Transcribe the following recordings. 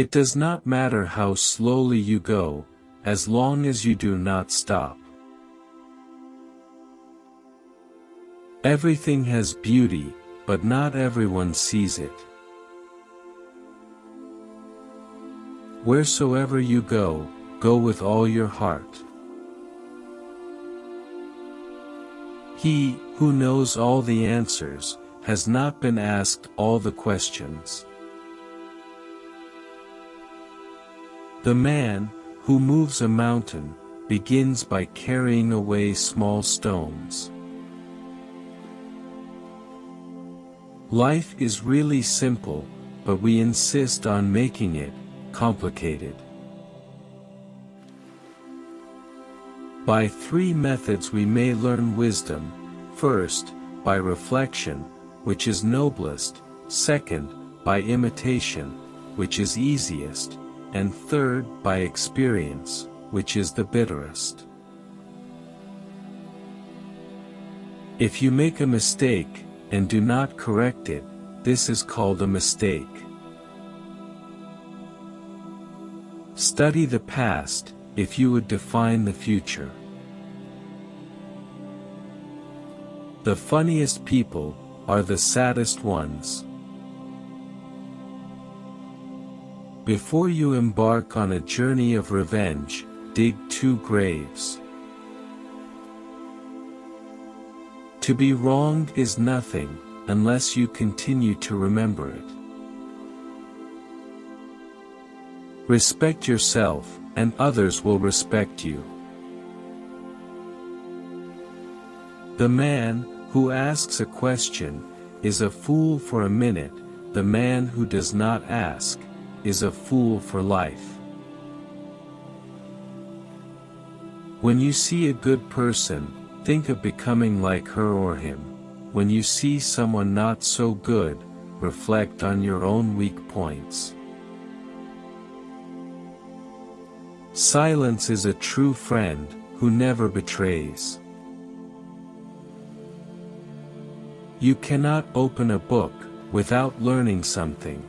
It does not matter how slowly you go, as long as you do not stop. Everything has beauty, but not everyone sees it. Wheresoever you go, go with all your heart. He, who knows all the answers, has not been asked all the questions. The man, who moves a mountain, begins by carrying away small stones. Life is really simple, but we insist on making it complicated. By three methods we may learn wisdom, first, by reflection, which is noblest, second, by imitation, which is easiest, and third, by experience, which is the bitterest. If you make a mistake, and do not correct it, this is called a mistake. Study the past, if you would define the future. The funniest people, are the saddest ones. Before you embark on a journey of revenge, dig two graves. To be wronged is nothing, unless you continue to remember it. Respect yourself, and others will respect you. The man, who asks a question, is a fool for a minute, the man who does not ask, is a fool for life. When you see a good person, think of becoming like her or him. When you see someone not so good, reflect on your own weak points. Silence is a true friend, who never betrays. You cannot open a book, without learning something.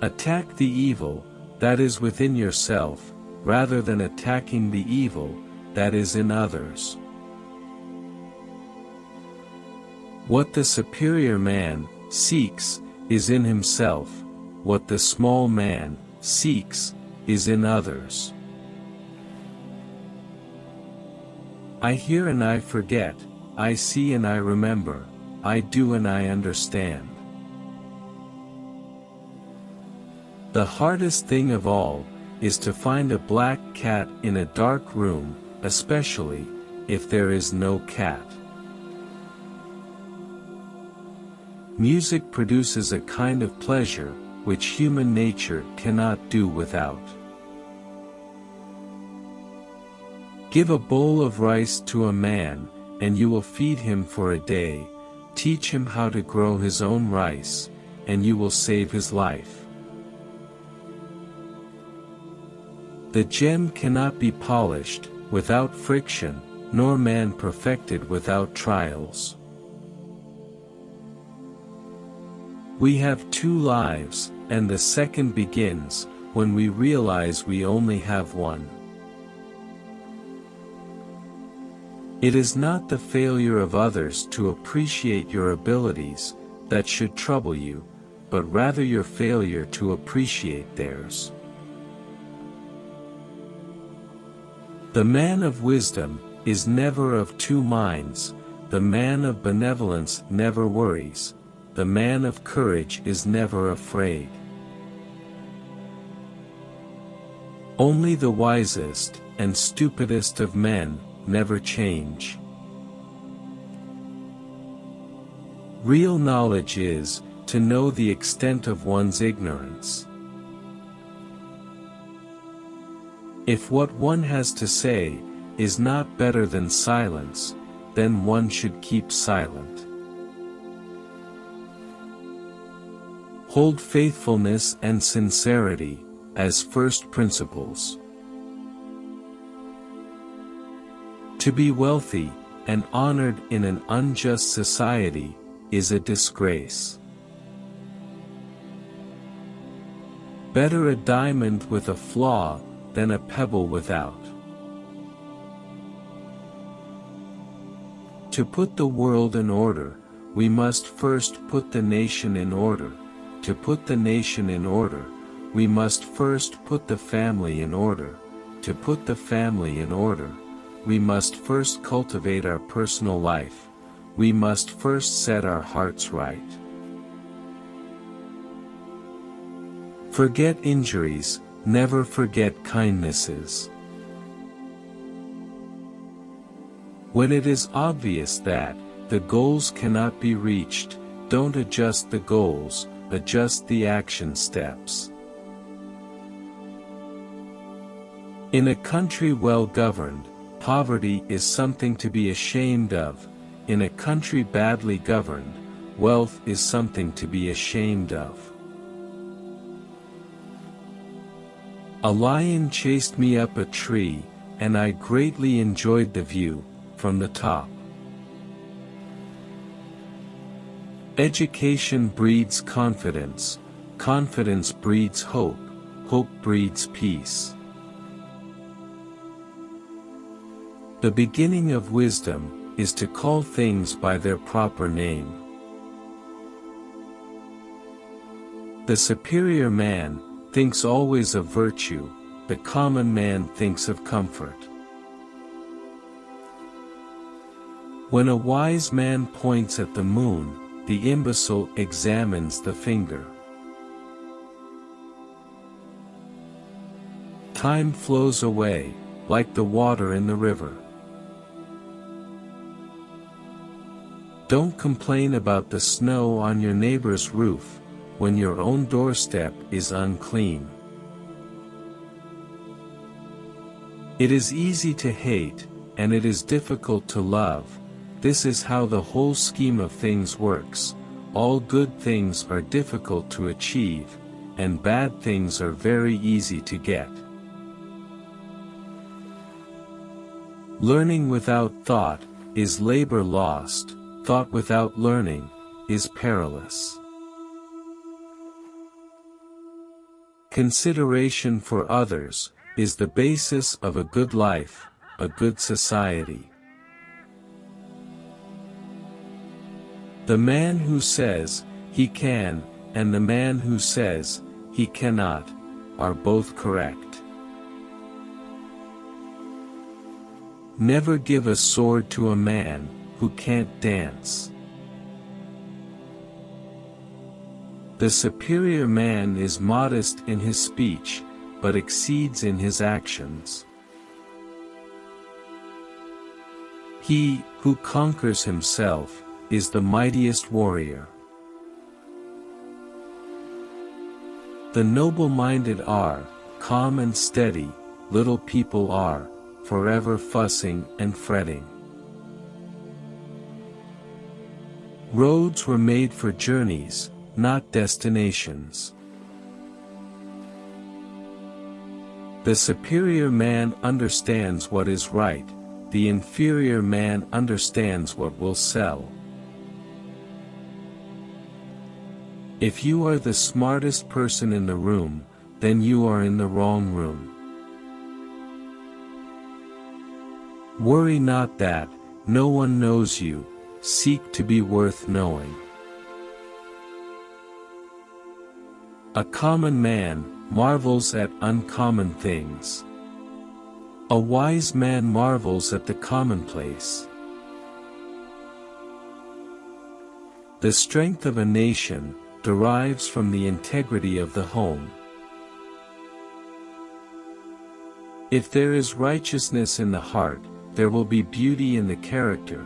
Attack the evil, that is within yourself, rather than attacking the evil, that is in others. What the superior man, seeks, is in himself, what the small man, seeks, is in others. I hear and I forget, I see and I remember, I do and I understand. The hardest thing of all, is to find a black cat in a dark room, especially, if there is no cat. Music produces a kind of pleasure, which human nature cannot do without. Give a bowl of rice to a man, and you will feed him for a day, teach him how to grow his own rice, and you will save his life. The gem cannot be polished, without friction, nor man perfected without trials. We have two lives, and the second begins, when we realize we only have one. It is not the failure of others to appreciate your abilities, that should trouble you, but rather your failure to appreciate theirs. The man of wisdom, is never of two minds, the man of benevolence never worries, the man of courage is never afraid. Only the wisest, and stupidest of men, never change. Real knowledge is, to know the extent of one's ignorance. If what one has to say, is not better than silence, then one should keep silent. Hold faithfulness and sincerity, as first principles. To be wealthy, and honored in an unjust society, is a disgrace. Better a diamond with a flaw, than a pebble without. To put the world in order, we must first put the nation in order. To put the nation in order, we must first put the family in order. To put the family in order, we must first cultivate our personal life. We must first set our hearts right. Forget injuries, never forget kindnesses. When it is obvious that, the goals cannot be reached, don't adjust the goals, adjust the action steps. In a country well governed, poverty is something to be ashamed of, in a country badly governed, wealth is something to be ashamed of. A lion chased me up a tree, and I greatly enjoyed the view, from the top. Education breeds confidence, confidence breeds hope, hope breeds peace. The beginning of wisdom, is to call things by their proper name. The superior man, thinks always of virtue, the common man thinks of comfort. When a wise man points at the moon, the imbecile examines the finger. Time flows away, like the water in the river. Don't complain about the snow on your neighbor's roof, when your own doorstep is unclean. It is easy to hate, and it is difficult to love, this is how the whole scheme of things works, all good things are difficult to achieve, and bad things are very easy to get. Learning without thought, is labor lost, thought without learning, is perilous. Consideration for others, is the basis of a good life, a good society. The man who says, he can, and the man who says, he cannot, are both correct. Never give a sword to a man, who can't dance. The superior man is modest in his speech, but exceeds in his actions. He, who conquers himself, is the mightiest warrior. The noble-minded are, calm and steady, little people are, forever fussing and fretting. Roads were made for journeys, not destinations. The superior man understands what is right, the inferior man understands what will sell. If you are the smartest person in the room, then you are in the wrong room. Worry not that, no one knows you, seek to be worth knowing. A common man, marvels at uncommon things. A wise man marvels at the commonplace. The strength of a nation, derives from the integrity of the home. If there is righteousness in the heart, there will be beauty in the character,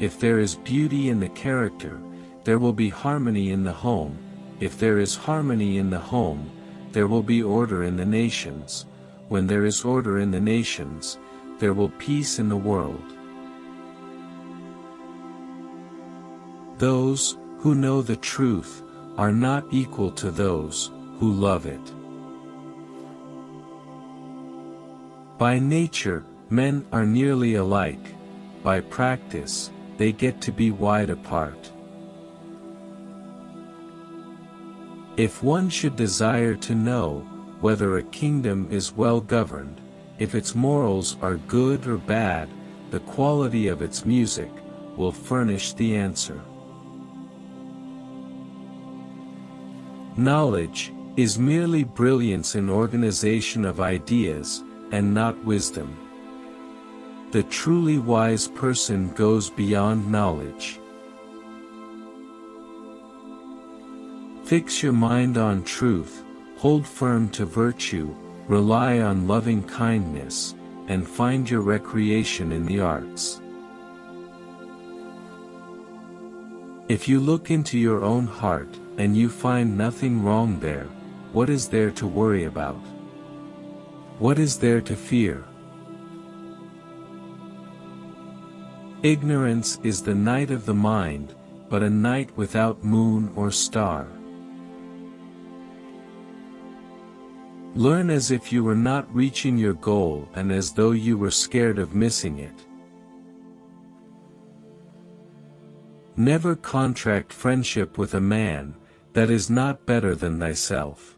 if there is beauty in the character, there will be harmony in the home, if there is harmony in the home, there will be order in the nations, when there is order in the nations, there will peace in the world. Those, who know the truth, are not equal to those, who love it. By nature, men are nearly alike, by practice, they get to be wide apart. If one should desire to know, whether a kingdom is well governed, if its morals are good or bad, the quality of its music, will furnish the answer. Knowledge, is merely brilliance in organization of ideas, and not wisdom. The truly wise person goes beyond knowledge. Fix your mind on truth, hold firm to virtue, rely on loving kindness, and find your recreation in the arts. If you look into your own heart, and you find nothing wrong there, what is there to worry about? What is there to fear? Ignorance is the night of the mind, but a night without moon or star. Learn as if you were not reaching your goal and as though you were scared of missing it. Never contract friendship with a man, that is not better than thyself.